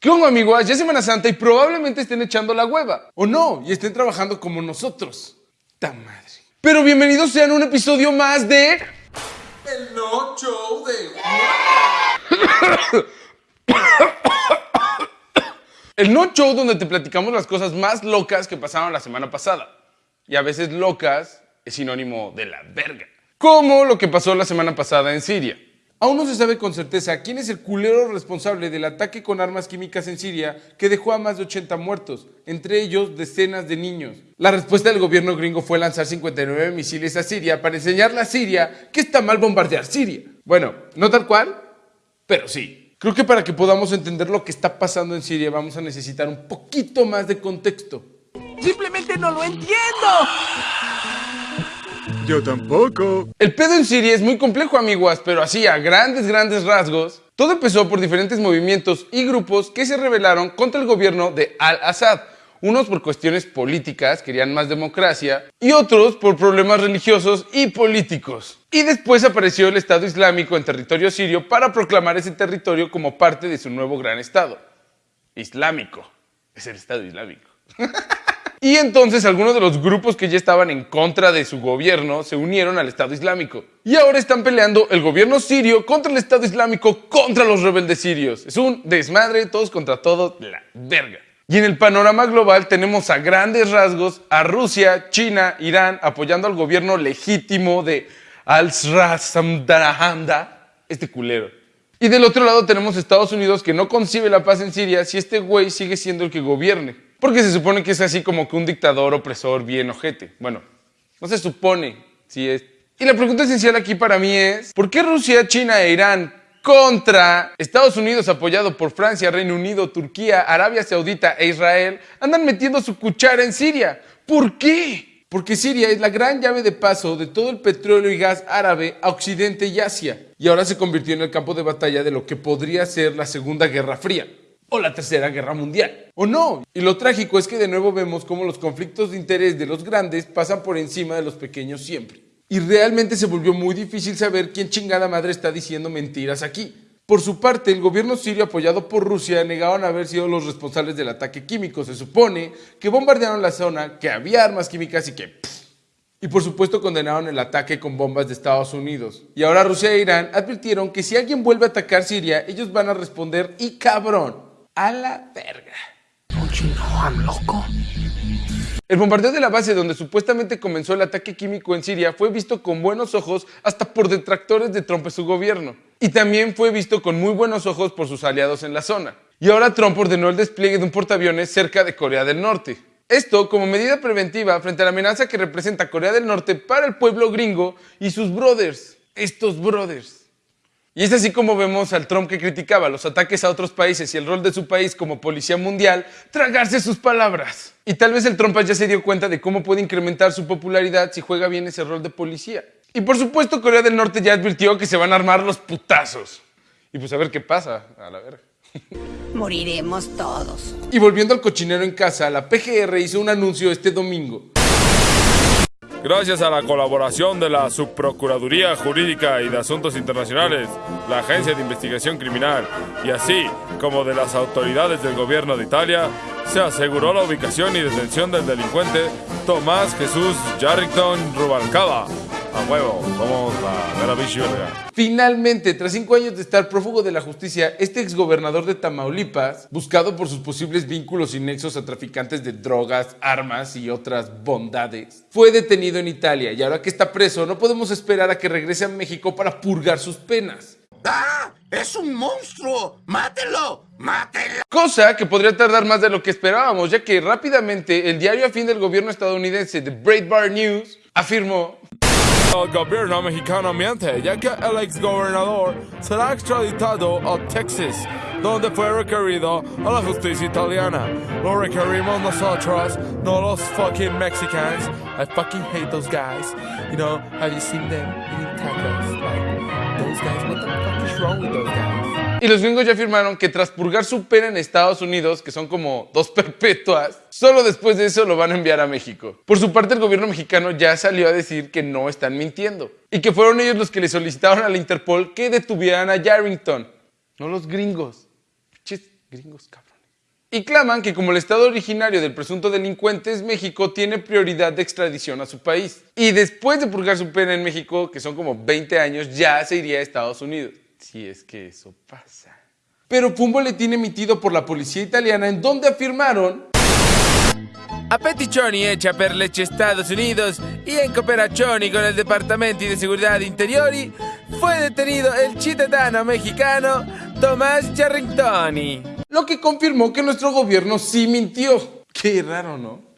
¿Qué onda amigos? Ya es Semana Santa y probablemente estén echando la hueva. O no, y estén trabajando como nosotros. ¡Ta madre! Pero bienvenidos sean a un episodio más de... El no show de El No Show donde te platicamos las cosas más locas que pasaron la semana pasada. Y a veces locas es sinónimo de la verga. Como lo que pasó la semana pasada en Siria. Aún no se sabe con certeza quién es el culero responsable del ataque con armas químicas en Siria que dejó a más de 80 muertos, entre ellos decenas de niños. La respuesta del gobierno gringo fue lanzar 59 misiles a Siria para enseñarle a Siria que está mal bombardear Siria. Bueno, no tal cual, pero sí. Creo que para que podamos entender lo que está pasando en Siria vamos a necesitar un poquito más de contexto. Simplemente no lo entiendo. Yo tampoco. El pedo en Siria es muy complejo, amiguas, pero así a grandes, grandes rasgos, todo empezó por diferentes movimientos y grupos que se rebelaron contra el gobierno de Al-Assad. Unos por cuestiones políticas, querían más democracia, y otros por problemas religiosos y políticos. Y después apareció el Estado Islámico en territorio sirio para proclamar ese territorio como parte de su nuevo gran Estado. Islámico. Es el Estado Islámico. Y entonces algunos de los grupos que ya estaban en contra de su gobierno se unieron al Estado Islámico. Y ahora están peleando el gobierno sirio contra el Estado Islámico contra los rebeldes sirios. Es un desmadre, todos contra todos, la verga. Y en el panorama global tenemos a grandes rasgos a Rusia, China, Irán apoyando al gobierno legítimo de Al-Srasamdarahanda, este culero. Y del otro lado tenemos Estados Unidos que no concibe la paz en Siria si este güey sigue siendo el que gobierne. Porque se supone que es así como que un dictador opresor bien ojete. Bueno, no se supone si es. Y la pregunta esencial aquí para mí es, ¿por qué Rusia, China e Irán contra Estados Unidos apoyado por Francia, Reino Unido, Turquía, Arabia Saudita e Israel andan metiendo su cuchara en Siria? ¿Por qué? Porque Siria es la gran llave de paso de todo el petróleo y gas árabe a Occidente y Asia. Y ahora se convirtió en el campo de batalla de lo que podría ser la Segunda Guerra Fría o la Tercera Guerra Mundial. ¿O no? Y lo trágico es que de nuevo vemos cómo los conflictos de interés de los grandes pasan por encima de los pequeños siempre. Y realmente se volvió muy difícil saber quién chingada madre está diciendo mentiras aquí. Por su parte, el gobierno sirio apoyado por Rusia negaron haber sido los responsables del ataque químico. Se supone que bombardearon la zona, que había armas químicas y que... Y por supuesto condenaron el ataque con bombas de Estados Unidos. Y ahora Rusia e Irán advirtieron que si alguien vuelve a atacar Siria, ellos van a responder y cabrón a la verga. loco? El bombardeo de la base donde supuestamente comenzó el ataque químico en Siria fue visto con buenos ojos hasta por detractores de Trump y su gobierno. Y también fue visto con muy buenos ojos por sus aliados en la zona. Y ahora Trump ordenó el despliegue de un portaaviones cerca de Corea del Norte. Esto como medida preventiva frente a la amenaza que representa Corea del Norte para el pueblo gringo y sus brothers. Estos brothers. Y es así como vemos al Trump que criticaba los ataques a otros países y el rol de su país como policía mundial, tragarse sus palabras. Y tal vez el Trump ya se dio cuenta de cómo puede incrementar su popularidad si juega bien ese rol de policía. Y por supuesto Corea del Norte ya advirtió que se van a armar los putazos. Y pues a ver qué pasa, a la verga. Moriremos todos. Y volviendo al cochinero en casa, la PGR hizo un anuncio este domingo Gracias a la colaboración de la Subprocuraduría Jurídica y de Asuntos Internacionales, la Agencia de Investigación Criminal y así como de las autoridades del gobierno de Italia, se aseguró la ubicación y detención del delincuente Tomás Jesús Jarrington Rubalcaba a huevo, somos la vera Finalmente, tras cinco años de estar prófugo de la justicia, este exgobernador de Tamaulipas, buscado por sus posibles vínculos y nexos a traficantes de drogas, armas y otras bondades, fue detenido en Italia y ahora que está preso no podemos esperar a que regrese a México para purgar sus penas. ¡Ah! ¡Es un monstruo! ¡Mátelo! ¡Mátelo! Cosa que podría tardar más de lo que esperábamos, ya que rápidamente el diario afín del gobierno estadounidense, The Breitbart News, afirmó el gobierno mexicano miente, ya que el ex gobernador será extraditado a Texas, donde fue requerido a la justicia italiana. Lo requerimos nosotros, no los fucking Mexicans. I fucking hate those guys. You know, have you seen them eating tacos? Like, those guys, what the fuck is wrong with those guys? Y los gringos ya afirmaron que tras purgar su pena en Estados Unidos, que son como dos perpetuas, solo después de eso lo van a enviar a México. Por su parte, el gobierno mexicano ya salió a decir que no están mintiendo y que fueron ellos los que le solicitaron a la Interpol que detuvieran a Yarrington, no los gringos. Gringos cabrones. Y claman que como el estado originario del presunto delincuente es México, tiene prioridad de extradición a su país. Y después de purgar su pena en México, que son como 20 años, ya se iría a Estados Unidos. Si es que eso pasa. Pero fue un boletín emitido por la policía italiana en donde afirmaron A peticioni hecha per legge Estados Unidos y en cooperazione con el Departamento de Seguridad Interiori fue detenido el ciudadano mexicano Tomás Charringtoni. lo que confirmó que nuestro gobierno sí mintió. Qué raro, ¿no?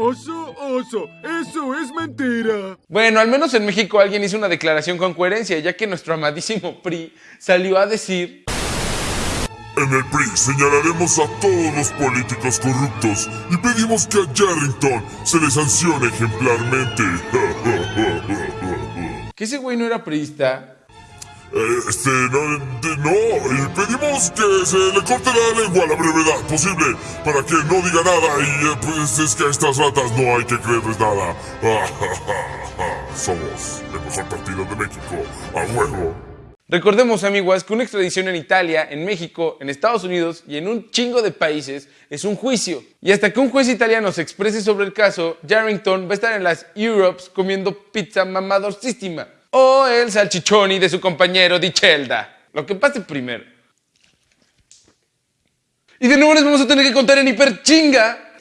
Oso, oso, eso es mentira. Bueno, al menos en México alguien hizo una declaración con coherencia, ya que nuestro amadísimo PRI salió a decir En el PRI señalaremos a todos los políticos corruptos y pedimos que a Yarrington se le sancione ejemplarmente. que ese güey no era priista. Eh, Este, no, de- no, y pedimos que se le corte la lengua a la brevedad posible para que no diga nada y eh, pues es que a estas ratas no hay que creerles nada. Somos el mejor partido de México, a huevo. Recordemos, amiguas, que una extradición en Italia, en México, en Estados Unidos y en un chingo de países es un juicio. Y hasta que un juez italiano se exprese sobre el caso, Yarrington va a estar en las Europes comiendo pizza mamadorcísima. O el salchichoni de su compañero Di Celda. Lo que pase primero. Y de nuevo les vamos a tener que contar en hiperchinga.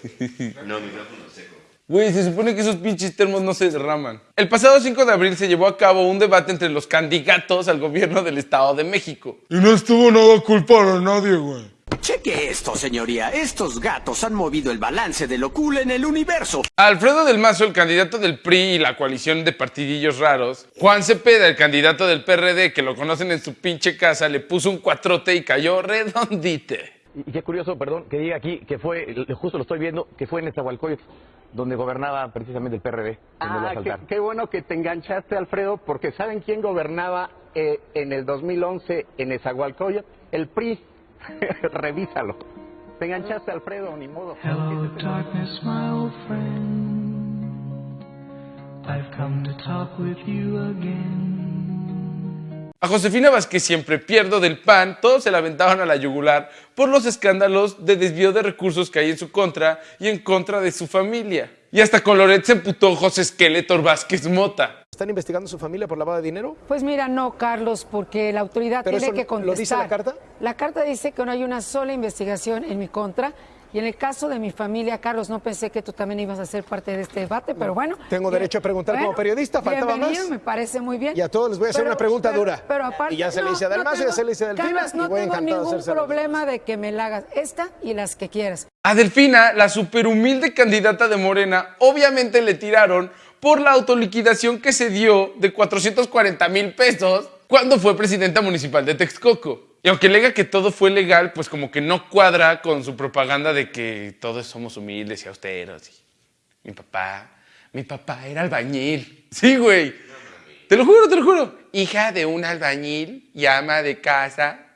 Güey, se supone que esos pinches termos no se derraman. El pasado 5 de abril se llevó a cabo un debate entre los candidatos al gobierno del Estado de México. Y no estuvo nada culpar a nadie, güey. Cheque esto, señoría. Estos gatos han movido el balance de lo cool en el universo. Alfredo del Mazo, el candidato del PRI y la coalición de partidillos raros. Juan Cepeda, el candidato del PRD, que lo conocen en su pinche casa, le puso un cuatrote y cayó redondite. Y qué curioso, perdón, que diga aquí que fue, justo lo estoy viendo, que fue en Nezahualcóyotl, donde gobernaba precisamente el PRD. Ah, qué, bueno que te enganchaste, Alfredo, porque ¿saben quién gobernaba eh, en el 2011 en Ezahualcóyotl? El PRI. Revísalo. Te enganchaste, Alfredo, ni modo. Hello, darkness, my old friend. I've come to talk with you again. A Josefina Vázquez siempre pierdo del PAN, todos se la aventaban a la yugular por los escándalos de desvío de recursos que hay en su contra y en contra de su familia. Y hasta con Loret se emputó José Skeletor Vázquez Mota. ¿Están investigando a su familia por lavado de dinero? Pues mira, no, Carlos, porque la autoridad ¿Pero tiene eso que lo contestar. dice la carta? La carta dice que no hay una sola investigación en mi contra. Y en el caso de mi familia, Carlos, no pensé que tú también ibas a ser parte de este debate, pero bueno. Tengo derecho a preguntar como periodista, faltaba más. me parece muy bien. Y a todos les voy a hacer Pero- una pregunta pero- dura. Pero aparte, Y ya se le no, hice a Dalmacio, no ya se le hice a Delfina, Carlos, y no voy tengo ningún problema de que me la hagas esta y las que quieras. A Delfina, la superhumilde candidata de Morena, obviamente le tiraron por la autoliquidación que se dio de 440 mil pesos cuando fue presidenta municipal de Texcoco. Y aunque alega que todo fue legal, pues como que no cuadra con su propaganda de que todos somos humildes y austeros. Mi papá, mi papá era albañil. Sí, güey. Te lo juro, te lo juro. Hija de un albañil y ama de casa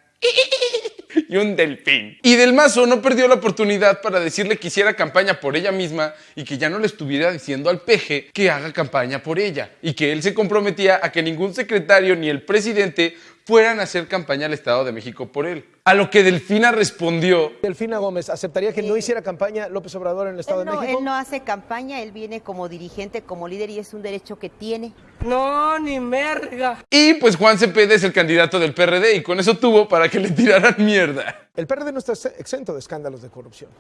y un delfín. Y Del Mazo no perdió la oportunidad para decirle que hiciera campaña por ella misma y que ya no le estuviera diciendo al peje que haga campaña por ella. Y que él se comprometía a que ningún secretario ni el presidente fueran a hacer campaña al Estado de México por él. A lo que Delfina respondió, Delfina Gómez, ¿aceptaría que no hiciera campaña López Obrador en el Estado de no, México? él no hace campaña, él viene como dirigente, como líder y es un derecho que tiene. No, ni merga. y pues Juan Cepeda es el candidato del PRD y con eso tuvo para que le tiraran mierda. El PRD no está exento de escándalos de corrupción.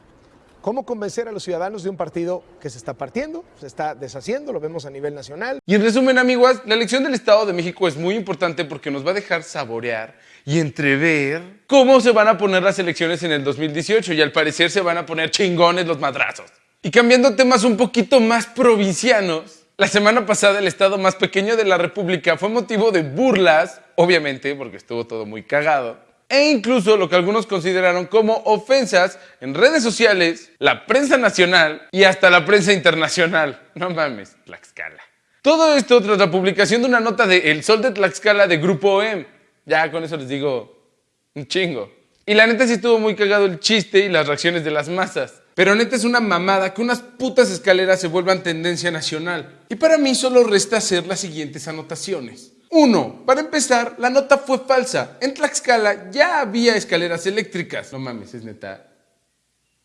¿Cómo convencer a los ciudadanos de un partido que se está partiendo, se está deshaciendo, lo vemos a nivel nacional? Y en resumen, amigos, la elección del Estado de México es muy importante porque nos va a dejar saborear y entrever cómo se van a poner las elecciones en el 2018 y al parecer se van a poner chingones los madrazos. Y cambiando temas un poquito más provincianos, la semana pasada el estado más pequeño de la República fue motivo de burlas, obviamente porque estuvo todo muy cagado, e incluso lo que algunos consideraron como ofensas en redes sociales, la prensa nacional y hasta la prensa internacional. No mames, Tlaxcala. Todo esto tras la publicación de una nota de El Sol de Tlaxcala de Grupo OEM. Ya con eso les digo un chingo. Y la neta sí estuvo muy cagado el chiste y las reacciones de las masas. Pero neta es una mamada que unas putas escaleras se vuelvan tendencia nacional. Y para mí solo resta hacer las siguientes anotaciones. Uno, para empezar, la nota fue falsa. En Tlaxcala ya había escaleras eléctricas. No mames, es neta.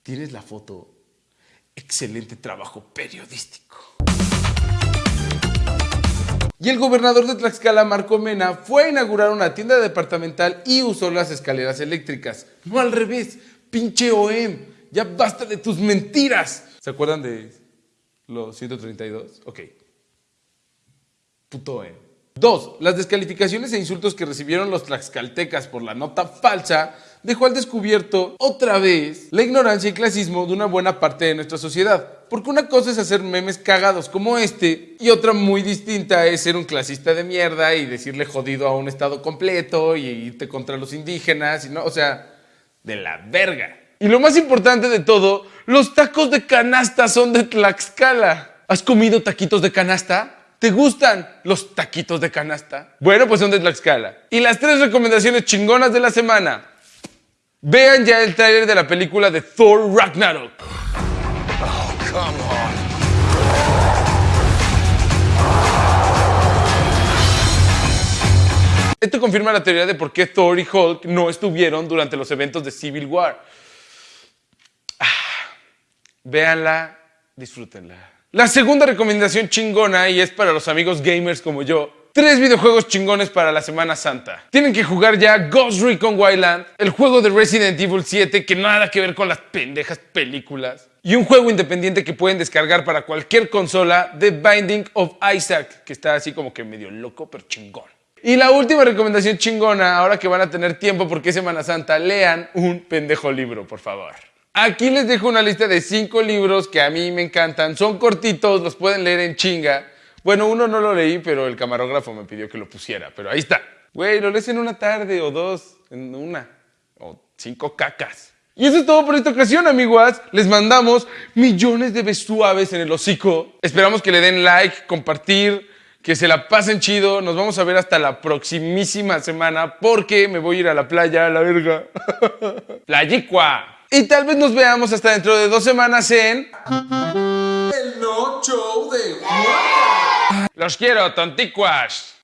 ¿Tienes la foto? Excelente trabajo periodístico. Y el gobernador de Tlaxcala, Marco Mena, fue a inaugurar una tienda departamental y usó las escaleras eléctricas. No al revés, pinche OEM. Ya basta de tus mentiras. ¿Se acuerdan de los 132? Ok. Puto OEM. Dos, las descalificaciones e insultos que recibieron los tlaxcaltecas por la nota falsa dejó al descubierto otra vez la ignorancia y clasismo de una buena parte de nuestra sociedad. Porque una cosa es hacer memes cagados como este y otra muy distinta es ser un clasista de mierda y decirle jodido a un estado completo y irte contra los indígenas y no, o sea, de la verga. Y lo más importante de todo, los tacos de canasta son de Tlaxcala. ¿Has comido taquitos de canasta? ¿Te gustan los taquitos de canasta? Bueno, pues son de Tlaxcala. Y las tres recomendaciones chingonas de la semana. Vean ya el tráiler de la película de Thor Ragnarok. Oh, come on. Esto confirma la teoría de por qué Thor y Hulk no estuvieron durante los eventos de Civil War. Ah, véanla, disfrútenla. La segunda recomendación chingona, y es para los amigos gamers como yo, Tres videojuegos chingones para la Semana Santa. Tienen que jugar ya Ghost Recon Wildland, el juego de Resident Evil 7 que nada que ver con las pendejas películas, y un juego independiente que pueden descargar para cualquier consola, The Binding of Isaac, que está así como que medio loco pero chingón. Y la última recomendación chingona, ahora que van a tener tiempo porque es Semana Santa, lean un pendejo libro, por favor. Aquí les dejo una lista de cinco libros que a mí me encantan. Son cortitos, los pueden leer en chinga. Bueno, uno no lo leí, pero el camarógrafo me pidió que lo pusiera. Pero ahí está. Güey, lo lees en una tarde o dos, en una. O cinco cacas. Y eso es todo por esta ocasión, amiguas. Les mandamos millones de besuaves en el hocico. Esperamos que le den like, compartir, que se la pasen chido. Nos vamos a ver hasta la proximísima semana porque me voy a ir a la playa, a la verga. Playicua. Y tal vez nos veamos hasta dentro de dos semanas en... El no show de Los quiero, tonticuas.